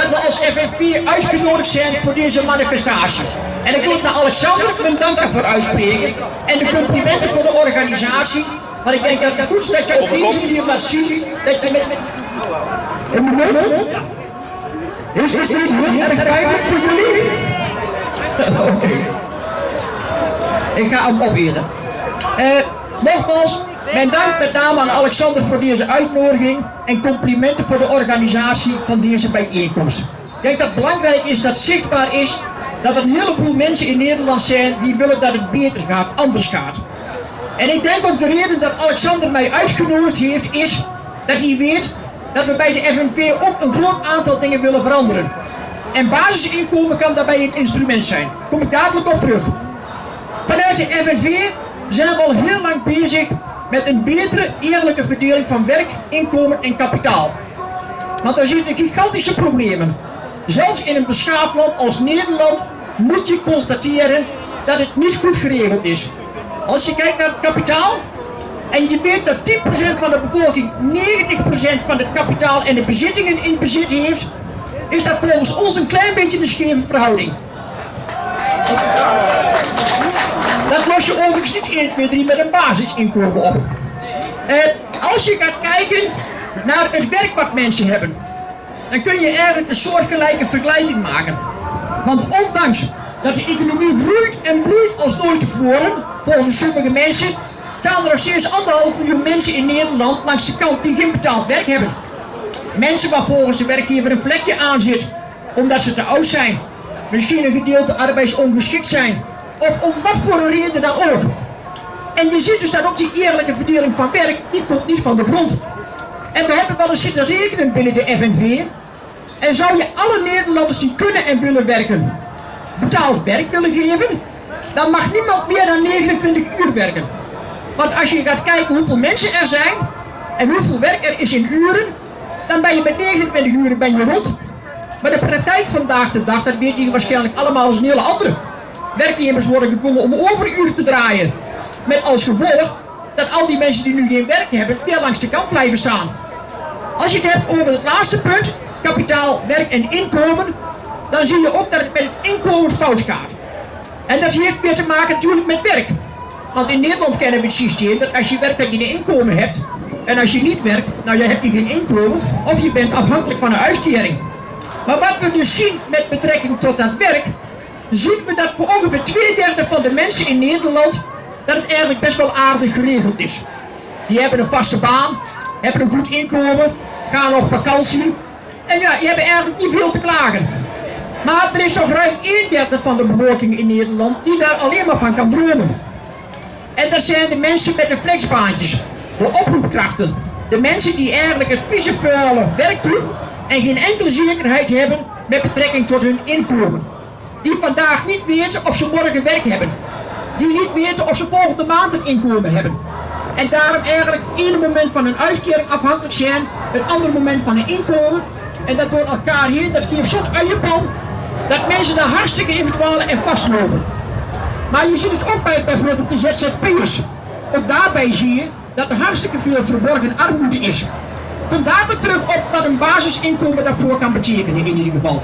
dat we als FNV uitgenodigd zijn voor deze manifestatie. En ik wil het naar Alexander mijn dank daarvoor uitspreken. En de complimenten voor de organisatie. Want ik denk dat het goed is dat je op deze manier laat zien dat je met... Een moment. Is dit niet heel erg duidelijk voor jullie? Oké. Ik ga hem operen. Eh, nogmaals, mijn dank met name aan Alexander voor deze uitnodiging en complimenten voor de organisatie van deze bijeenkomst. Ik denk dat het belangrijk is dat zichtbaar is dat er een heleboel mensen in Nederland zijn die willen dat het beter gaat, anders gaat. En ik denk ook de reden dat Alexander mij uitgenodigd heeft is dat hij weet dat we bij de FNV ook een groot aantal dingen willen veranderen. En basisinkomen kan daarbij een instrument zijn. Kom ik dadelijk op terug. Vanuit de FNV zijn we al heel lang bezig met een betere, eerlijke verdeling van werk, inkomen en kapitaal. Want er zitten gigantische problemen. Zelfs in een beschaafd land als Nederland moet je constateren dat het niet goed geregeld is. Als je kijkt naar het kapitaal en je weet dat 10% van de bevolking 90% van het kapitaal en de bezittingen in bezit heeft, is dat volgens ons een klein beetje een scheve verhouding. Dat los je overigens niet 1, 2, 3 met een basisinkomen op. Als je gaat kijken naar het werk wat mensen hebben, dan kun je eigenlijk een soortgelijke vergelijking maken. Want ondanks dat de economie groeit en bloeit als nooit tevoren, volgens sommige mensen, staan er steeds anderhalf miljoen mensen in Nederland langs de kant die geen betaald werk hebben. Mensen waar volgens de werkgever een vlekje aan zit, omdat ze te oud zijn, misschien een gedeelte arbeidsongeschikt zijn, of om wat voor een reden dan ook. En je ziet dus dat ook die eerlijke verdeling van werk, die komt niet van de grond. En we hebben wel eens zitten rekenen binnen de FNV. En zou je alle Nederlanders die kunnen en willen werken, betaald werk willen geven, dan mag niemand meer dan 29 uur werken. Want als je gaat kijken hoeveel mensen er zijn en hoeveel werk er is in uren, dan ben je met 29 uur ben je rond. Maar de praktijk vandaag de dag, dat weet je waarschijnlijk allemaal als een hele andere. Werknemers worden gedwongen om overuren te draaien. Met als gevolg dat al die mensen die nu geen werk hebben, weer langs de kant blijven staan. Als je het hebt over het laatste punt, kapitaal, werk en inkomen, dan zie je ook dat het met het inkomen fout gaat. En dat heeft weer te maken natuurlijk met werk. Want in Nederland kennen we het systeem dat als je werkt dat je een inkomen hebt. En als je niet werkt, nou je hebt je geen inkomen of je bent afhankelijk van een uitkering. Maar wat we dus zien met betrekking tot dat werk, zien we dat voor ongeveer twee derde van de mensen in Nederland dat het eigenlijk best wel aardig geregeld is. Die hebben een vaste baan, hebben een goed inkomen, gaan op vakantie. En ja, die hebben eigenlijk niet veel te klagen. Maar er is toch ruim een derde van de bevolking in Nederland die daar alleen maar van kan dromen. En dat zijn de mensen met de flexbaantjes, de oproepkrachten. De mensen die eigenlijk het vieze vuile werk doen en geen enkele zekerheid hebben met betrekking tot hun inkomen. Die vandaag niet weten of ze morgen werk hebben. Die niet weten of ze volgende maand een inkomen hebben. En daarom eigenlijk ene moment van een uitkering afhankelijk zijn, het andere moment van een inkomen. En dat door elkaar heen, dat geeft zo'n uienpan, dat mensen daar hartstikke in verdwalen en vastlopen. Maar je ziet het ook bij bijvoorbeeld de ZZP'ers. Ook daarbij zie je dat er hartstikke veel verborgen armoede is. Kom daar terug op wat een basisinkomen daarvoor kan betekenen in ieder geval.